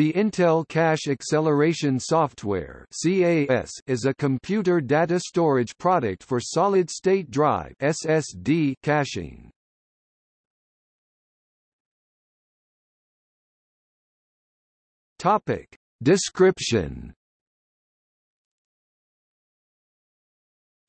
The Intel Cache Acceleration Software (CAS) is a computer data storage product for solid-state drive (SSD) caching. Topic: Description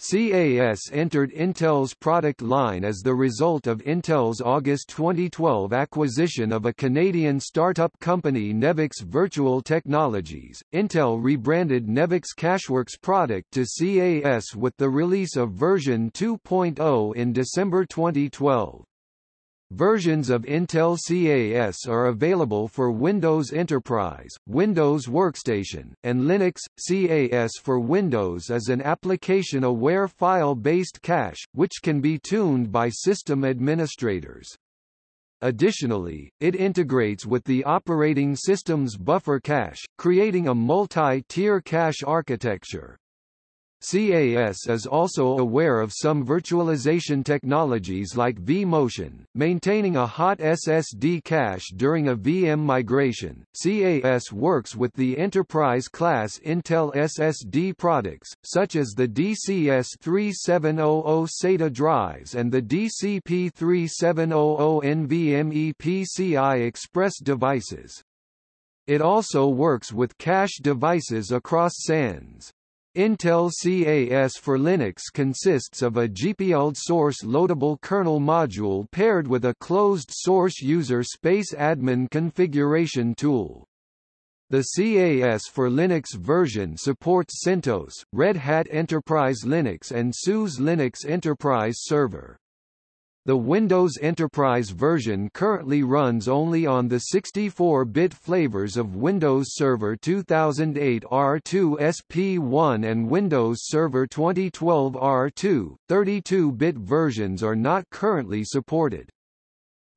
CAS entered Intel's product line as the result of Intel's August 2012 acquisition of a Canadian startup company Nevex Virtual Technologies. Intel rebranded Nevex Cacheworks product to CAS with the release of version 2.0 in December 2012. Versions of Intel CAS are available for Windows Enterprise, Windows Workstation, and Linux. CAS for Windows is an application-aware file-based cache, which can be tuned by system administrators. Additionally, it integrates with the operating system's buffer cache, creating a multi-tier cache architecture. CAS is also aware of some virtualization technologies like vMotion, maintaining a hot SSD cache during a VM migration. CAS works with the enterprise-class Intel SSD products, such as the DCS3700 SATA drives and the DCP3700 NVMe PCI Express devices. It also works with cache devices across SANs. Intel CAS for Linux consists of a GPL source loadable kernel module paired with a closed-source user space admin configuration tool. The CAS for Linux version supports CentOS, Red Hat Enterprise Linux and SUSE Linux Enterprise Server. The Windows Enterprise version currently runs only on the 64-bit flavors of Windows Server 2008 R2 SP1 and Windows Server 2012 R2. 32-bit versions are not currently supported.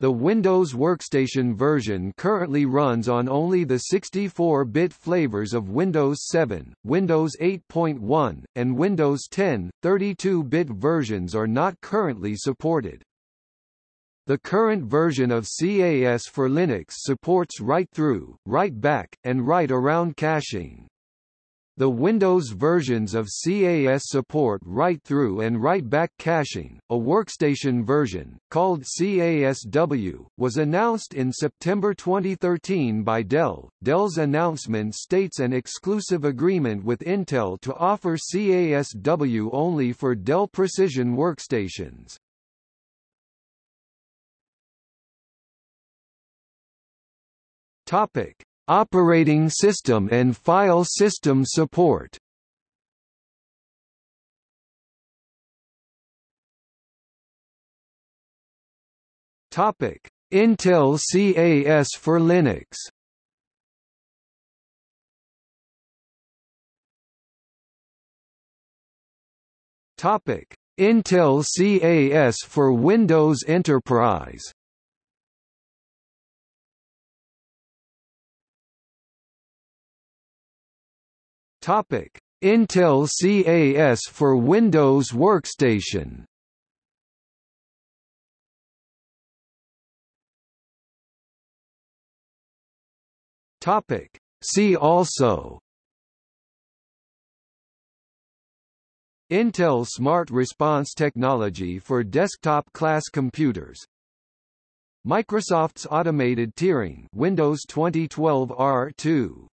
The Windows Workstation version currently runs on only the 64-bit flavors of Windows 7, Windows 8.1, and Windows 10. 32-bit versions are not currently supported. The current version of CAS for Linux supports write-through, write-back, and write-around caching. The Windows versions of CAS support write-through and write-back caching. A workstation version, called CASW, was announced in September 2013 by Dell. Dell's announcement states an exclusive agreement with Intel to offer CASW only for Dell Precision workstations. Topic: Operating system and file system support. Topic: Intel CAS for Linux. Topic: Intel CAS for Windows Enterprise. Topic: Intel CAS for Windows Workstation. Topic: See also. Intel Smart Response Technology for desktop class computers. Microsoft's automated tiering Windows 2012 R2